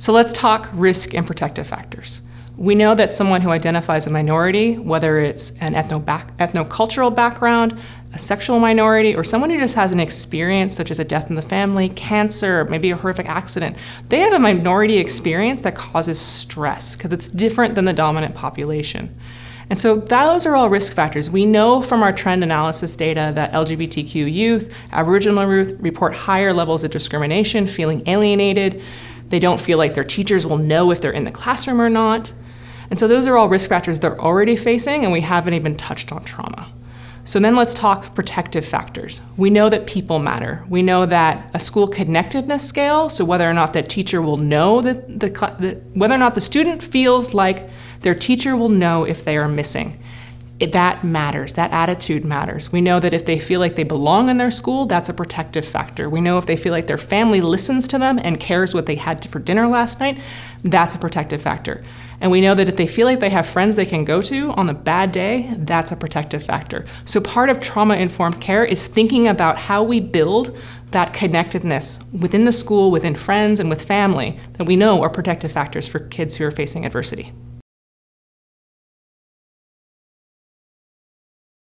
So let's talk risk and protective factors. We know that someone who identifies a minority, whether it's an ethno back, ethnocultural background, a sexual minority, or someone who just has an experience such as a death in the family, cancer, maybe a horrific accident, they have a minority experience that causes stress because it's different than the dominant population. And so those are all risk factors. We know from our trend analysis data that LGBTQ youth, Aboriginal youth report higher levels of discrimination, feeling alienated. They don't feel like their teachers will know if they're in the classroom or not. And so those are all risk factors they're already facing and we haven't even touched on trauma. So then let's talk protective factors. We know that people matter. We know that a school connectedness scale, so whether or not the teacher will know that the, the whether or not the student feels like their teacher will know if they are missing. It, that matters, that attitude matters. We know that if they feel like they belong in their school, that's a protective factor. We know if they feel like their family listens to them and cares what they had for dinner last night, that's a protective factor. And we know that if they feel like they have friends they can go to on a bad day, that's a protective factor. So part of trauma-informed care is thinking about how we build that connectedness within the school, within friends, and with family that we know are protective factors for kids who are facing adversity.